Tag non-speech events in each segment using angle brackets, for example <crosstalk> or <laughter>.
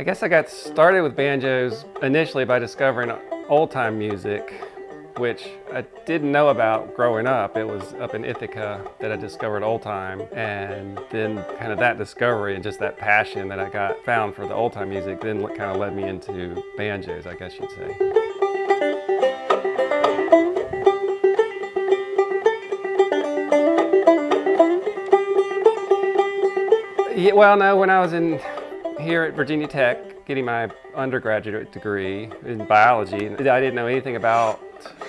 I guess I got started with banjos initially by discovering old time music, which I didn't know about growing up. It was up in Ithaca that I discovered old time and then kind of that discovery and just that passion that I got found for the old time music then kind of led me into banjos, I guess you'd say. Yeah, well, no, when I was in here at Virginia Tech getting my undergraduate degree in biology, I didn't know anything about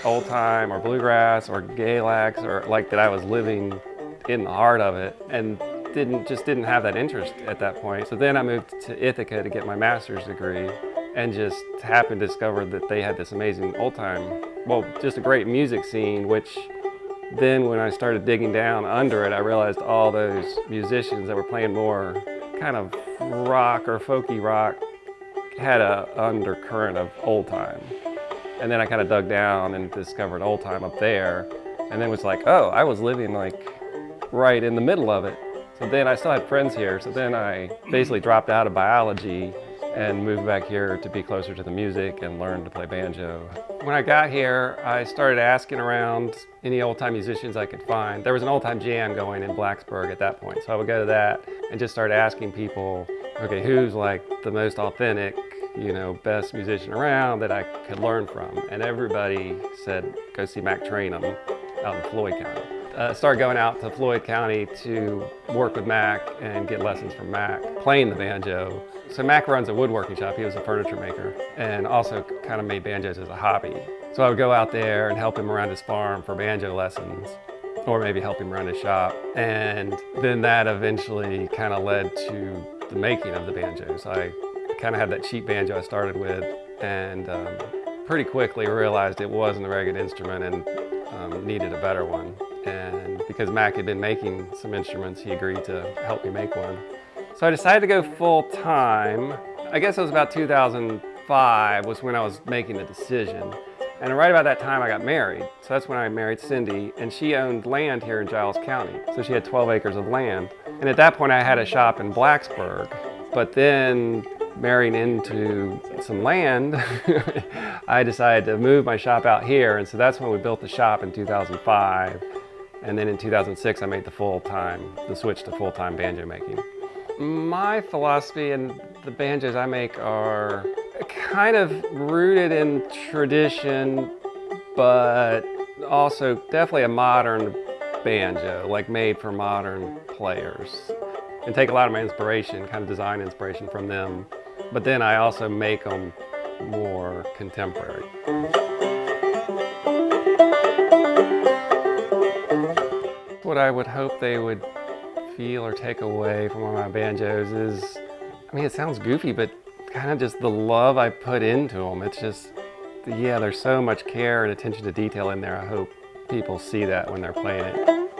old time or bluegrass or Galax or like that I was living in the heart of it and didn't just didn't have that interest at that point. So then I moved to Ithaca to get my master's degree and just happened to discover that they had this amazing old time, well, just a great music scene, which then when I started digging down under it, I realized all those musicians that were playing more kind of rock or folky rock had a undercurrent of old time. And then I kind of dug down and discovered old time up there. And then was like, oh, I was living like right in the middle of it. So then I still had friends here. So then I basically dropped out of biology and moved back here to be closer to the music and learn to play banjo. When I got here, I started asking around any old-time musicians I could find. There was an old-time jam going in Blacksburg at that point, so I would go to that and just start asking people, okay, who's like the most authentic, you know, best musician around that I could learn from? And everybody said, go see Mac Traynham out in Floyd County. Uh, started going out to Floyd County to work with Mac and get lessons from Mac, playing the banjo. So Mac runs a woodworking shop, he was a furniture maker, and also kind of made banjos as a hobby. So I would go out there and help him around his farm for banjo lessons, or maybe help him around his shop. And then that eventually kind of led to the making of the banjos. I kind of had that cheap banjo I started with, and um, pretty quickly realized it wasn't a very good instrument and um, needed a better one. And because Mac had been making some instruments, he agreed to help me make one. So I decided to go full time. I guess it was about 2005 was when I was making the decision. And right about that time I got married. So that's when I married Cindy and she owned land here in Giles County. So she had 12 acres of land. And at that point I had a shop in Blacksburg. But then marrying into some land, <laughs> I decided to move my shop out here. And so that's when we built the shop in 2005. And then in 2006, I made the full-time, the switch to full-time banjo making. My philosophy and the banjos I make are kind of rooted in tradition, but also definitely a modern banjo, like made for modern players. And take a lot of my inspiration, kind of design inspiration from them, but then I also make them more contemporary. What I would hope they would feel or take away from one of my banjos is, I mean, it sounds goofy, but kind of just the love I put into them. It's just, yeah, there's so much care and attention to detail in there. I hope people see that when they're playing it.